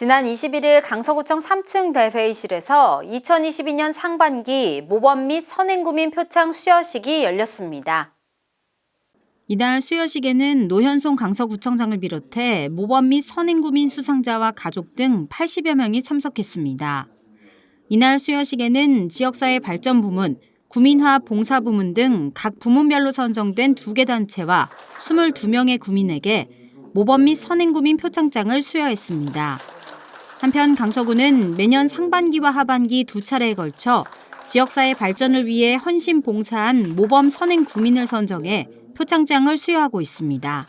지난 21일 강서구청 3층 대회의실에서 2022년 상반기 모범 및 선행구민 표창 수여식이 열렸습니다. 이날 수여식에는 노현송 강서구청장을 비롯해 모범 및 선행구민 수상자와 가족 등 80여 명이 참석했습니다. 이날 수여식에는 지역사회 발전 부문, 구민화 봉사 부문 등 각 부문별로 선정된 두 개 단체와 22명의 구민에게 모범 및 선행구민 표창장을 수여했습니다. 한편 강서구는 매년 상반기와 하반기 두 차례에 걸쳐 지역사회 발전을 위해 헌신 봉사한 모범 선행 구민을 선정해 표창장을 수여하고 있습니다.